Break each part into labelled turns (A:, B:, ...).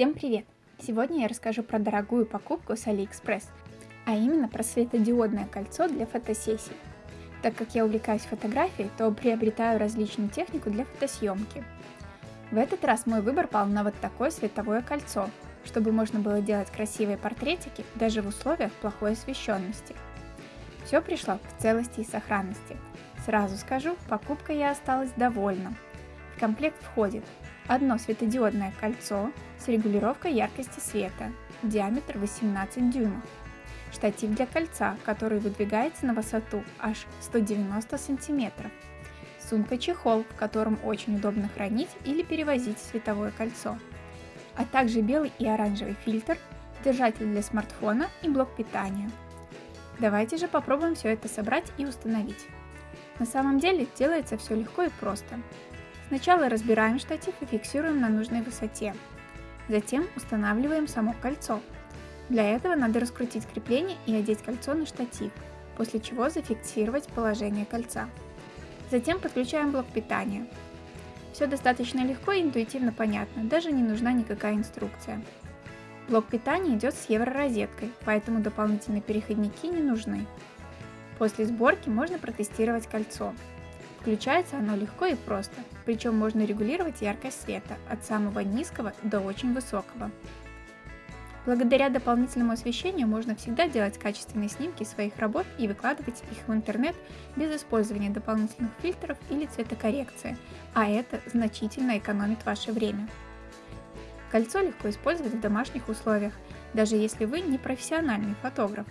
A: Всем привет! Сегодня я расскажу про дорогую покупку с AliExpress, а именно про светодиодное кольцо для фотосессий. Так как я увлекаюсь фотографией, то приобретаю различную технику для фотосъемки. В этот раз мой выбор пал на вот такое световое кольцо, чтобы можно было делать красивые портретики даже в условиях плохой освещенности. Все пришло в целости и сохранности. Сразу скажу, покупкой я осталась довольна. В комплект входит одно светодиодное кольцо с регулировкой яркости света, диаметр 18 дюймов, штатив для кольца, который выдвигается на высоту аж 190 сантиметров, сумка-чехол, в котором очень удобно хранить или перевозить световое кольцо, а также белый и оранжевый фильтр, держатель для смартфона и блок питания. Давайте же попробуем все это собрать и установить. На самом деле делается все легко и просто. Сначала разбираем штатив и фиксируем на нужной высоте. Затем устанавливаем само кольцо. Для этого надо раскрутить крепление и одеть кольцо на штатив, после чего зафиксировать положение кольца. Затем подключаем блок питания. Все достаточно легко и интуитивно понятно, даже не нужна никакая инструкция. Блок питания идет с евророзеткой, поэтому дополнительные переходники не нужны. После сборки можно протестировать кольцо. Включается оно легко и просто, причем можно регулировать яркость света от самого низкого до очень высокого. Благодаря дополнительному освещению можно всегда делать качественные снимки своих работ и выкладывать их в интернет без использования дополнительных фильтров или цветокоррекции, а это значительно экономит ваше время. Кольцо легко использовать в домашних условиях, даже если вы не профессиональный фотограф.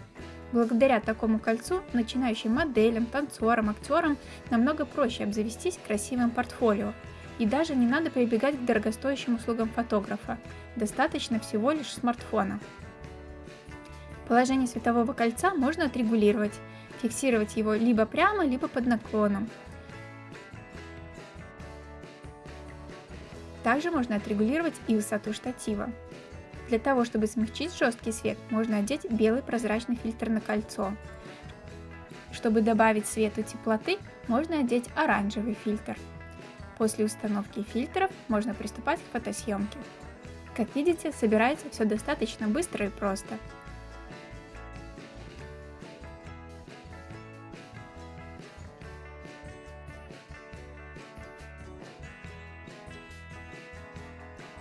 A: Благодаря такому кольцу начинающим моделям, танцорам, актерам намного проще обзавестись красивым портфолио. И даже не надо прибегать к дорогостоящим услугам фотографа, достаточно всего лишь смартфона. Положение светового кольца можно отрегулировать, фиксировать его либо прямо, либо под наклоном. Также можно отрегулировать и высоту штатива. Для того, чтобы смягчить жесткий свет, можно одеть белый прозрачный фильтр на кольцо. Чтобы добавить свету теплоты, можно одеть оранжевый фильтр. После установки фильтров можно приступать к фотосъемке. Как видите, собирается все достаточно быстро и просто.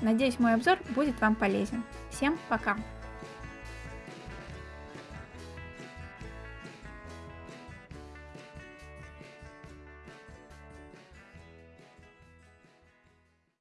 A: Надеюсь, мой обзор будет вам полезен. Всем пока!